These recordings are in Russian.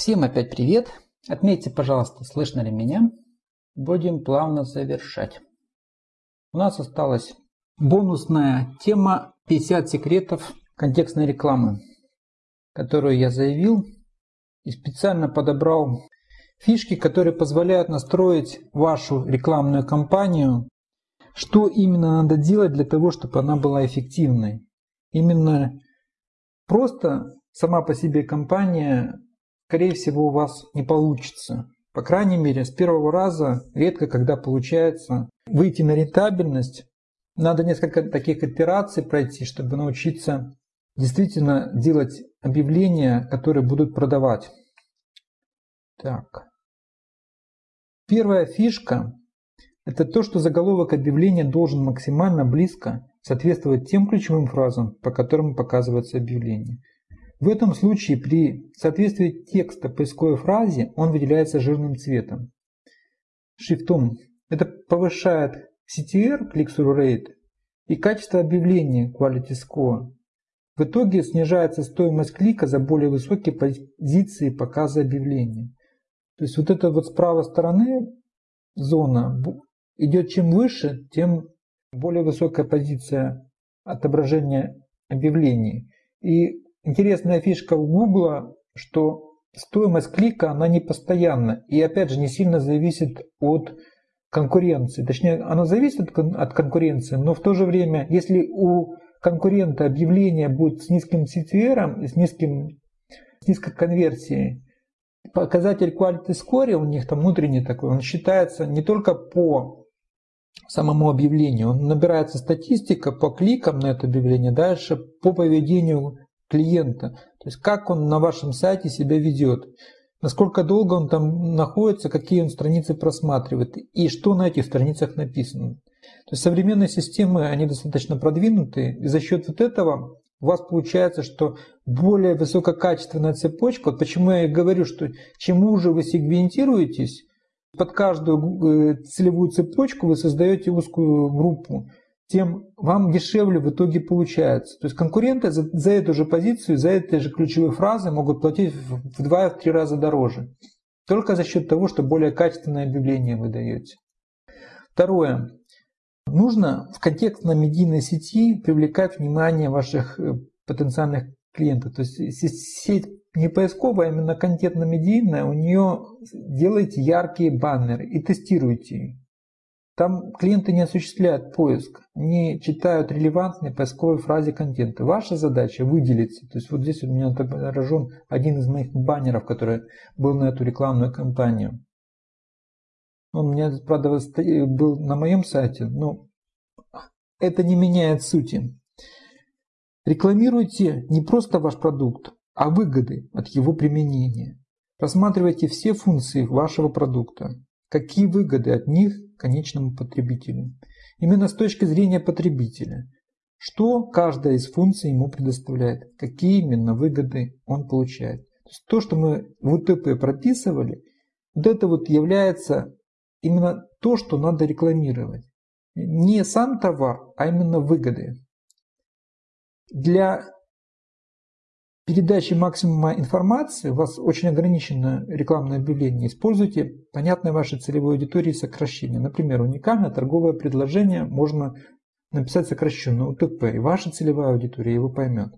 Всем опять привет. Отметьте, пожалуйста, слышно ли меня. Будем плавно завершать. У нас осталась бонусная тема 50 секретов контекстной рекламы, которую я заявил и специально подобрал фишки, которые позволяют настроить вашу рекламную кампанию, что именно надо делать для того, чтобы она была эффективной. Именно просто сама по себе компания скорее всего, у вас не получится. По крайней мере, с первого раза редко когда получается выйти на рентабельность. Надо несколько таких операций пройти, чтобы научиться действительно делать объявления, которые будут продавать. Так. Первая фишка – это то, что заголовок объявления должен максимально близко соответствовать тем ключевым фразам, по которым показывается объявление. В этом случае при соответствии текста поисковой фразе он выделяется жирным цветом. Шрифтом. Это повышает CTR, click-through rate, и качество объявления Quality Score. В итоге снижается стоимость клика за более высокие позиции показа объявления. То есть вот эта вот с правой стороны зона идет чем выше, тем более высокая позиция отображения объявлений. И интересная фишка у Google, что стоимость клика, она не постоянна. И опять же, не сильно зависит от конкуренции. Точнее, она зависит от конкуренции, но в то же время, если у конкурента объявление будет с низким CTR, с, низким, с низкой конверсией, показатель quality score у них там внутренний такой, он считается не только по самому объявлению, он набирается статистика по кликам на это объявление, дальше по поведению клиента. То есть как он на вашем сайте себя ведет, насколько долго он там находится, какие он страницы просматривает и что на этих страницах написано. То есть современные системы, они достаточно продвинутые, и за счет вот этого у вас получается, что более высококачественная цепочка, вот почему я и говорю, что чем уже вы сегментируетесь, под каждую э, целевую цепочку вы создаете узкую группу тем вам дешевле в итоге получается. То есть конкуренты за, за эту же позицию, за эти же ключевые фразы могут платить в 2-3 раза дороже. Только за счет того, что более качественное объявление вы даете. Второе. Нужно в контекстно-медийной сети привлекать внимание ваших э, потенциальных клиентов. То есть сеть не поисковая, а именно контентно-медийная, у нее делайте яркие баннеры и тестируйте их. Там клиенты не осуществляют поиск, не читают релевантные поисковые фразы контента. Ваша задача выделиться. То есть вот здесь у меня отображен один из моих баннеров, который был на эту рекламную кампанию. Он у меня, правда, был на моем сайте, но это не меняет сути. Рекламируйте не просто ваш продукт, а выгоды от его применения. Рассматривайте все функции вашего продукта. Какие выгоды от них конечному потребителю. Именно с точки зрения потребителя. Что каждая из функций ему предоставляет, какие именно выгоды он получает. То, есть то что мы в УТП прописывали, вот это вот является именно то, что надо рекламировать. Не сам товар, а именно выгоды. Для передачи максимума информации, у вас очень ограничено рекламное объявление, используйте понятное вашей целевой аудитории сокращение. Например, уникальное торговое предложение можно написать сокращенно УТП, и ваша целевая аудитория его поймет.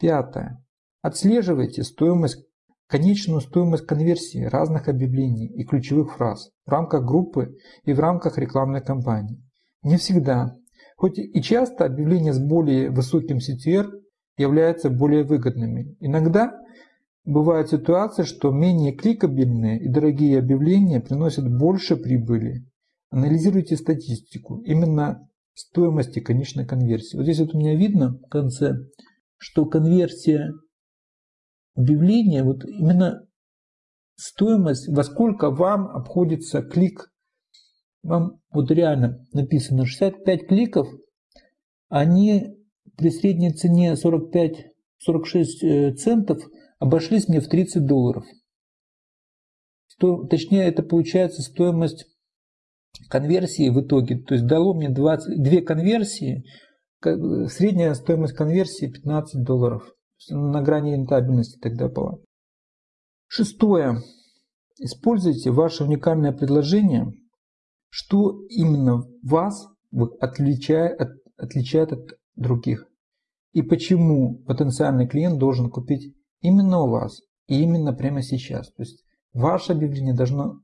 Пятое. Отслеживайте стоимость, конечную стоимость конверсии разных объявлений и ключевых фраз в рамках группы и в рамках рекламной кампании. Не всегда, хоть и часто объявления с более высоким CTR являются более выгодными. Иногда бывает ситуация, что менее кликабельные и дорогие объявления приносят больше прибыли. Анализируйте статистику именно стоимости конечной конверсии. Вот здесь вот у меня видно в конце, что конверсия объявления, вот именно стоимость, во сколько вам обходится клик. Вам вот реально написано 65 кликов, они при средней цене 45-46 э, центов обошлись мне в 30 долларов. Сто, точнее, это получается стоимость конверсии в итоге. То есть дало мне 20, две конверсии, средняя стоимость конверсии 15 долларов. На грани рентабельности тогда была. Шестое. Используйте ваше уникальное предложение, что именно вас отличает, от, отличает от других. И почему потенциальный клиент должен купить именно у вас и именно прямо сейчас. То есть ваше объявление должно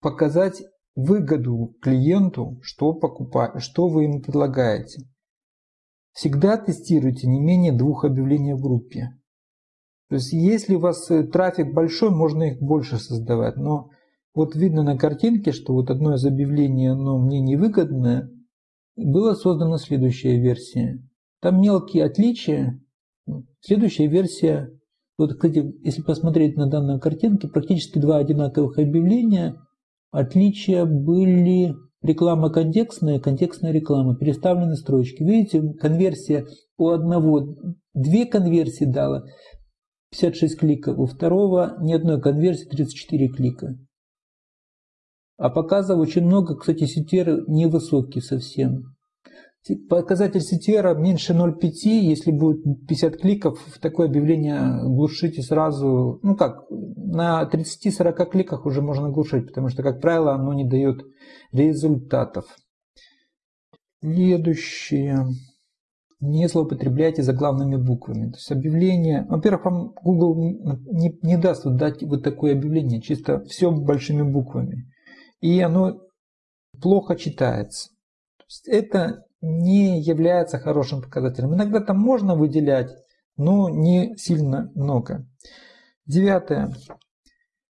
показать выгоду клиенту, что, покупать, что вы ему предлагаете. Всегда тестируйте не менее двух объявлений в группе. То есть если у вас э, трафик большой, можно их больше создавать. Но вот видно на картинке, что вот одно из объявлений, оно мне невыгодное, была создана следующая версия. Там мелкие отличия. Следующая версия, вот, кстати, если посмотреть на данную картинку, практически два одинаковых объявления. Отличия были реклама контекстная, контекстная реклама, переставлены строчки. Видите, конверсия у одного, две конверсии дала, 56 кликов, у второго ни одной конверсии 34 клика. А показов очень много, кстати, CTR невысокий совсем. Показатель CTR меньше 0,5, если будет 50 кликов, такое объявление глушите сразу, ну как, на 30-40 кликах уже можно глушить, потому что, как правило, оно не дает результатов. Следующее. Не злоупотребляйте заглавными буквами. То есть объявление, во-первых, вам Google не, не даст вот дать вот такое объявление, чисто все большими буквами. И оно плохо читается. Это не является хорошим показателем. Иногда там можно выделять, но не сильно много. Девятое.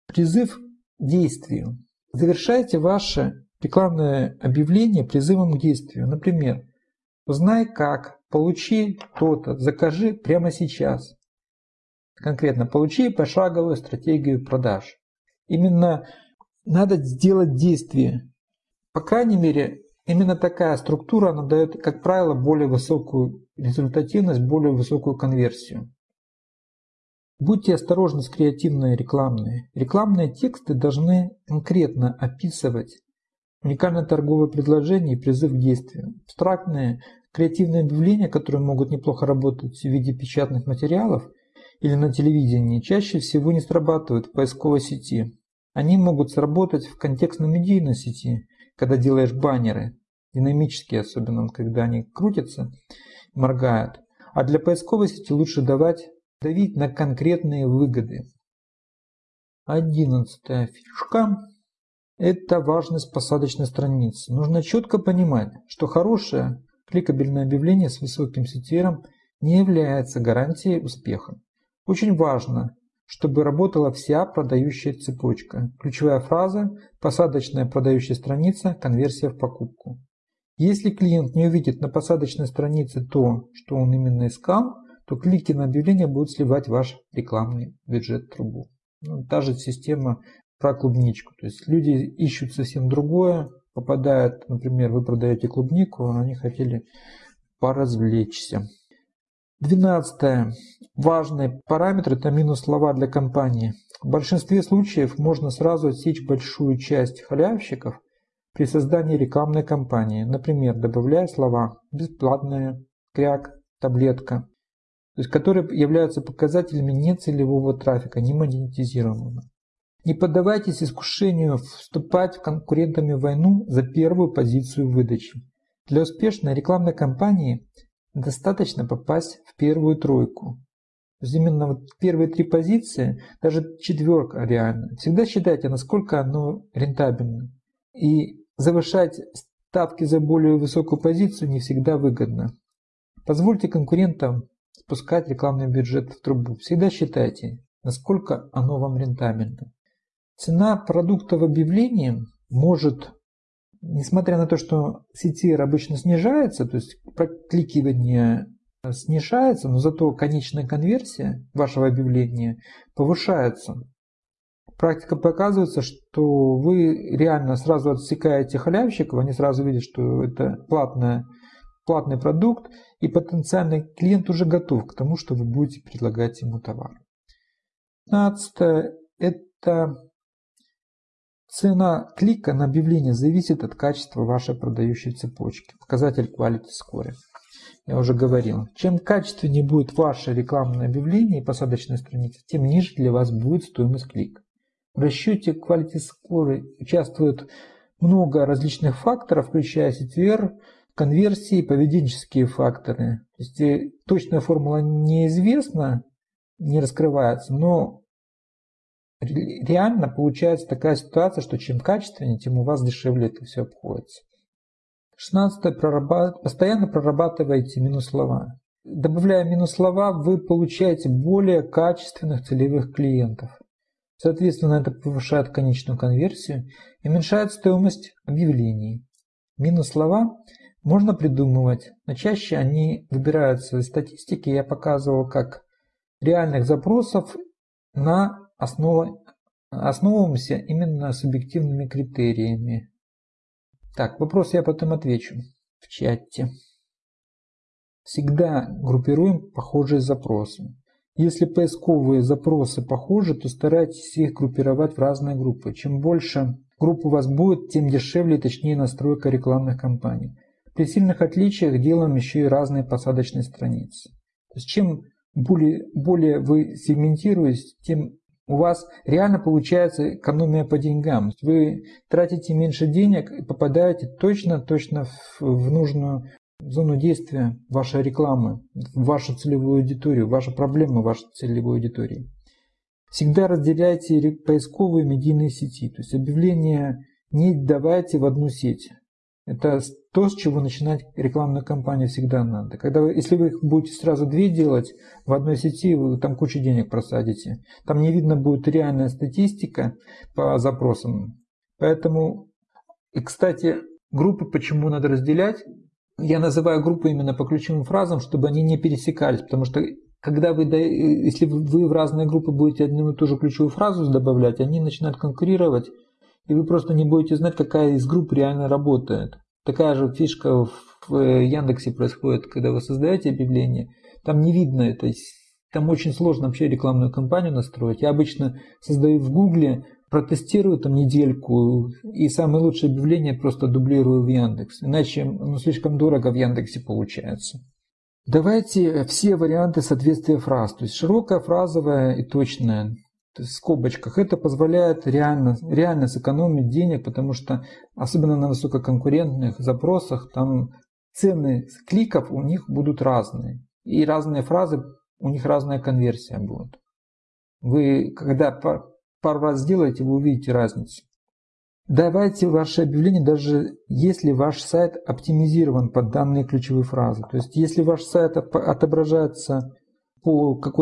Призыв к действию. Завершайте ваше рекламное объявление призывом к действию. Например, узнай как, получи то-то, закажи прямо сейчас. Конкретно, получи пошаговую стратегию продаж. Именно надо сделать действие. По крайней мере, Именно такая структура она дает, как правило, более высокую результативность, более высокую конверсию. Будьте осторожны с креативной рекламной. Рекламные тексты должны конкретно описывать уникальное торговое предложение и призыв к действию. Абстрактные креативные объявления, которые могут неплохо работать в виде печатных материалов или на телевидении, чаще всего не срабатывают в поисковой сети. Они могут сработать в контекстно-медийной сети, когда делаешь баннеры, динамические, особенно когда они крутятся, моргают. А для поисковой сети лучше давать, давить на конкретные выгоды. Одиннадцатая фишка – это важность посадочной страницы. Нужно четко понимать, что хорошее кликабельное объявление с высоким CTR не является гарантией успеха. Очень важно, чтобы работала вся продающая цепочка. Ключевая фраза – посадочная продающая страница, конверсия в покупку. Если клиент не увидит на посадочной странице то, что он именно искал, то клики на объявление будут сливать ваш рекламный бюджет трубу. Ну, та же система про клубничку. То есть люди ищут совсем другое, попадают, например, вы продаете клубнику, а они хотели поразвлечься. Двенадцатое. Важный параметр – это минус слова для компании. В большинстве случаев можно сразу отсечь большую часть халявщиков – при создании рекламной кампании, например, добавляя слова «бесплатная», «кряк», «таблетка», то есть которые являются показателями нецелевого трафика, не монетизируемого. Не поддавайтесь искушению вступать в конкурентами в войну за первую позицию выдачи. Для успешной рекламной кампании достаточно попасть в первую тройку. То есть именно вот первые три позиции, даже четверка реально. Всегда считайте, насколько оно рентабельно. И завышать ставки за более высокую позицию не всегда выгодно. Позвольте конкурентам спускать рекламный бюджет в трубу. Всегда считайте, насколько оно вам рентабельно. Цена продукта в объявлении может, несмотря на то, что CTR обычно снижается, то есть прокликивание снижается, но зато конечная конверсия вашего объявления повышается. Практика показывается, что вы реально сразу отсекаете халявщиков, они сразу видят, что это платная, платный продукт, и потенциальный клиент уже готов к тому, что вы будете предлагать ему товар. 15. Это цена клика на объявление зависит от качества вашей продающей цепочки. Показатель Quality Score. Я уже говорил. Чем качественнее будет ваше рекламное объявление и посадочная страница, тем ниже для вас будет стоимость клика. В расчете Quality Score участвует много различных факторов, включая CTR, конверсии, поведенческие факторы. То есть э, точная формула неизвестна, не раскрывается, но реально получается такая ситуация, что чем качественнее, тем у вас дешевле это все обходится. 16. Прорабат... Постоянно прорабатывайте минус слова. Добавляя минус слова, вы получаете более качественных целевых клиентов. Соответственно, это повышает конечную конверсию и уменьшает стоимость объявлений. Минус слова можно придумывать, но чаще они выбираются из статистики. Я показывал, как реальных запросов на основу, основываемся именно субъективными критериями. Так, вопрос я потом отвечу в чате. Всегда группируем похожие запросы. Если поисковые запросы похожи, то старайтесь их группировать в разные группы. Чем больше групп у вас будет, тем дешевле и точнее настройка рекламных кампаний. При сильных отличиях делаем еще и разные посадочные страницы. То есть чем более, более вы сегментируетесь, тем у вас реально получается экономия по деньгам. Вы тратите меньше денег и попадаете точно-точно в, нужную зону действия вашей рекламы, вашу целевую аудиторию, ваши проблемы вашей целевой аудитории. Всегда разделяйте поисковые медийные сети, то есть объявления не давайте в одну сеть. Это то, с чего начинать рекламную кампанию всегда надо. Когда вы, если вы будете сразу две делать в одной сети, вы там кучу денег просадите. Там не видно будет реальная статистика по запросам. Поэтому, и кстати, группы почему надо разделять? Я называю группы именно по ключевым фразам, чтобы они не пересекались, потому что когда вы, если вы в разные группы будете одну и ту же ключевую фразу добавлять, они начинают конкурировать, и вы просто не будете знать, какая из групп реально работает. Такая же фишка в Яндексе происходит, когда вы создаете объявление, там не видно это, там очень сложно вообще рекламную кампанию настроить. Я обычно создаю в Гугле, протестирую там недельку и самые лучшие объявления просто дублирую в Яндекс. Иначе ну, слишком дорого в Яндексе получается. Давайте все варианты соответствия фраз. То есть широкая, фразовая и точная в скобочках. Это позволяет реально, реально сэкономить денег, потому что особенно на высококонкурентных запросах там цены кликов у них будут разные. И разные фразы, у них разная конверсия будет. Вы, когда пару раз сделаете, вы увидите разницу. Давайте ваше объявление, даже если ваш сайт оптимизирован под данные ключевые фразы. То есть, если ваш сайт отображается по какой